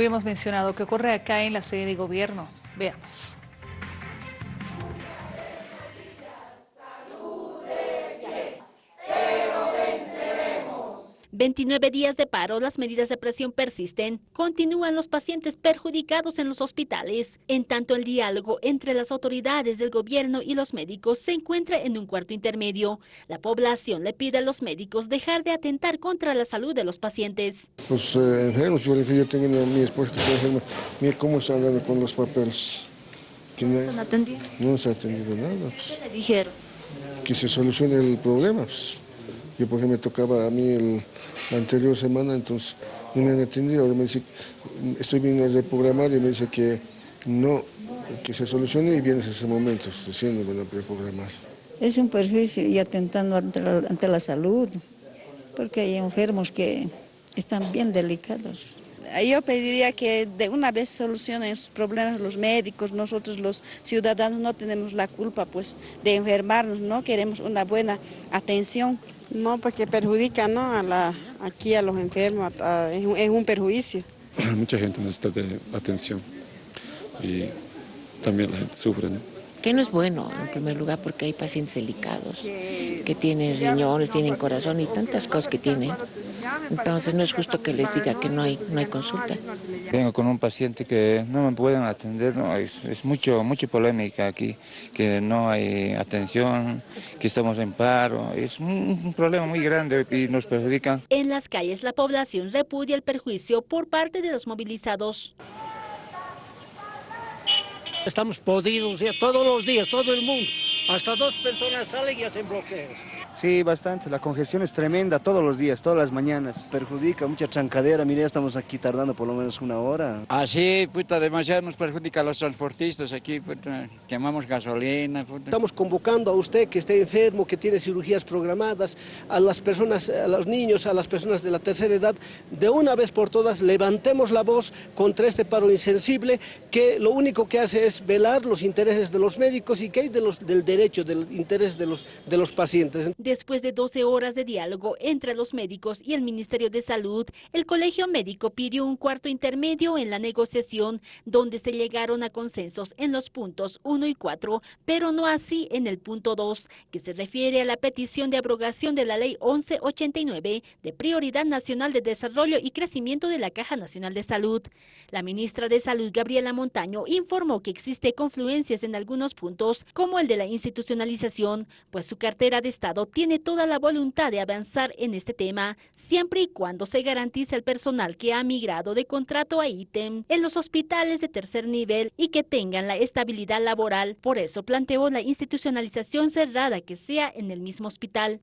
Habíamos mencionado que ocurre acá en la sede de gobierno. Veamos. 29 días de paro, las medidas de presión persisten. Continúan los pacientes perjudicados en los hospitales. En tanto, el diálogo entre las autoridades del gobierno y los médicos se encuentra en un cuarto intermedio. La población le pide a los médicos dejar de atentar contra la salud de los pacientes. Los eh, enfermos, yo, yo tengo a mi esposa que está enferma, mira cómo están andando con los papeles. ¿No se han atendido? No se ha atendido nada. Pues. ¿Qué le dijeron? Que se solucione el problema. Pues. Yo porque me tocaba a mí el, la anterior semana, entonces no me han atendido. Ahora me dice, estoy viendo de programar y me dice que no, que se solucione y vienes ese momento, me van a preprogramar. Es un perjuicio y atentando ante la, ante la salud, porque hay enfermos que están bien delicados. Yo pediría que de una vez solucionen sus problemas los médicos, nosotros los ciudadanos no tenemos la culpa pues de enfermarnos, no queremos una buena atención. No, porque perjudica ¿no? a la, aquí a los enfermos, a, es, un, es, un, perjuicio. Mucha gente necesita de atención y también la gente sufre. ¿no? Que no es bueno, en primer lugar, porque hay pacientes delicados que tienen riñones, tienen corazón y tantas cosas que tienen. Entonces no es justo que les diga que no hay, no hay consulta. Vengo con un paciente que no me pueden atender, no, es, es mucho, mucha polémica aquí, que no hay atención, que estamos en paro, es un, un problema muy grande y nos perjudica. En las calles la población repudia el perjuicio por parte de los movilizados. Estamos podridos ya todos los días, todo el mundo. Hasta dos personas salen y hacen bloqueo. Sí, bastante. La congestión es tremenda todos los días, todas las mañanas. Perjudica, mucha trancadera. Mire, ya estamos aquí tardando por lo menos una hora. Así, ah, puta, demasiado nos perjudica a los transportistas aquí, puta, quemamos gasolina. Puta. Estamos convocando a usted que esté enfermo, que tiene cirugías programadas, a las personas, a los niños, a las personas de la tercera edad, de una vez por todas levantemos la voz contra este paro insensible que lo único que hace es velar los intereses de los médicos y que hay de los, del derecho, del interés de los, de los pacientes. Después de 12 horas de diálogo entre los médicos y el Ministerio de Salud, el Colegio Médico pidió un cuarto intermedio en la negociación, donde se llegaron a consensos en los puntos 1 y 4, pero no así en el punto 2, que se refiere a la petición de abrogación de la Ley 1189 de Prioridad Nacional de Desarrollo y Crecimiento de la Caja Nacional de Salud. La ministra de Salud, Gabriela Montaño, informó que existe confluencias en algunos puntos, como el de la institucionalización, pues su cartera de Estado tiene toda la voluntad de avanzar en este tema, siempre y cuando se garantice el personal que ha migrado de contrato a ítem en los hospitales de tercer nivel y que tengan la estabilidad laboral. Por eso planteó la institucionalización cerrada que sea en el mismo hospital.